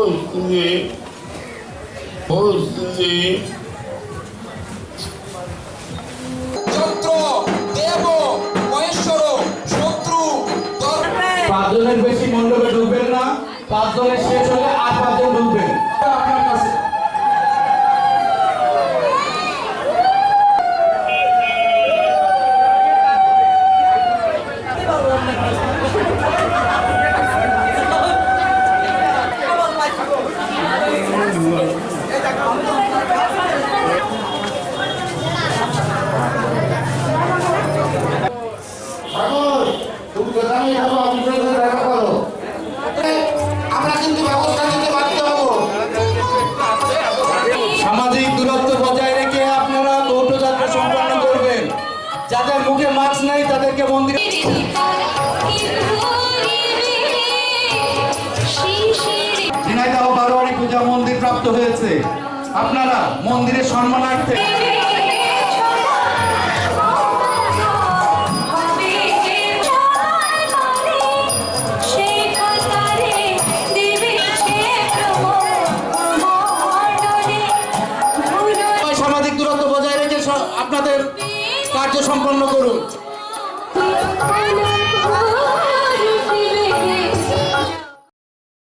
ঘোষ দিয়ে ঘোষ দিয়ে পাঁচজনের বেশি মণ্ডপে ঢুকবেন না। পাঁচজনের শেষ হলে আর পাঁচজন সামাজিক দূরত্ব বজায় রেখে আপনারা যাত্রা সম্পন্ন করবেন। যাদের মুখে মাস্ক নাই তাদেরকে মন্দিরে বারোয়ারি পূজা মন্দির প্রাপ্ত হয়েছে। আপনারা মন্দিরের সম্মানার্থে কার্য সম্পন্ন করুন।